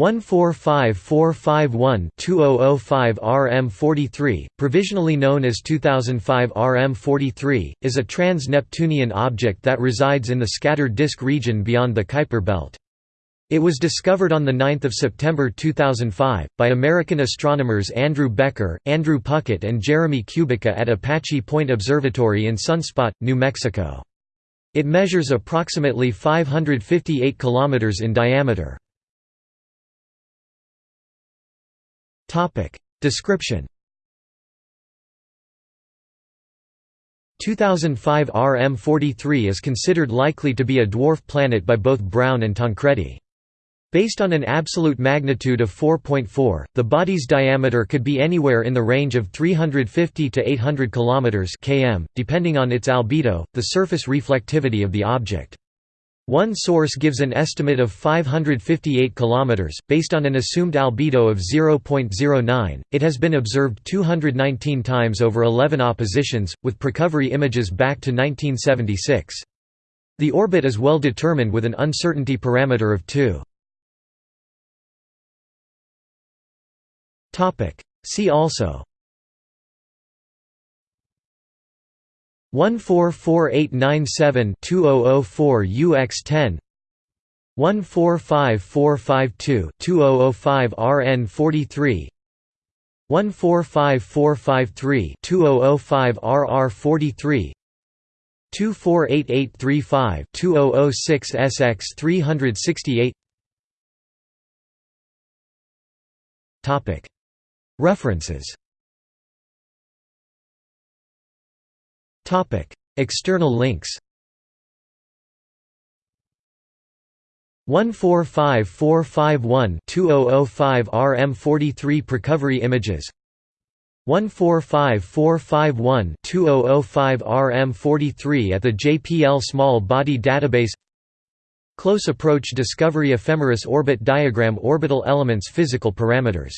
145451-2005 RM43, provisionally known as 2005 RM43, is a trans-Neptunian object that resides in the scattered disk region beyond the Kuiper belt. It was discovered on 9 September 2005, by American astronomers Andrew Becker, Andrew Puckett and Jeremy Kubica at Apache Point Observatory in Sunspot, New Mexico. It measures approximately 558 km in diameter. Description 2005 RM43 is considered likely to be a dwarf planet by both Brown and Tancredi. Based on an absolute magnitude of 4.4, the body's diameter could be anywhere in the range of 350 to 800 km (km), depending on its albedo, the surface reflectivity of the object. One source gives an estimate of 558 km, based on an assumed albedo of 0.09. It has been observed 219 times over 11 oppositions, with precovery images back to 1976. The orbit is well determined with an uncertainty parameter of 2. See also 144897-2004 UX10 145452-2005 RN43 145453-2005 RR43 248835-2006 SX368 References External links 145451-2005 RM43 Precovery images 145451-2005 RM43 at the JPL Small Body Database Close Approach Discovery Ephemeris Orbit Diagram Orbital elements Physical parameters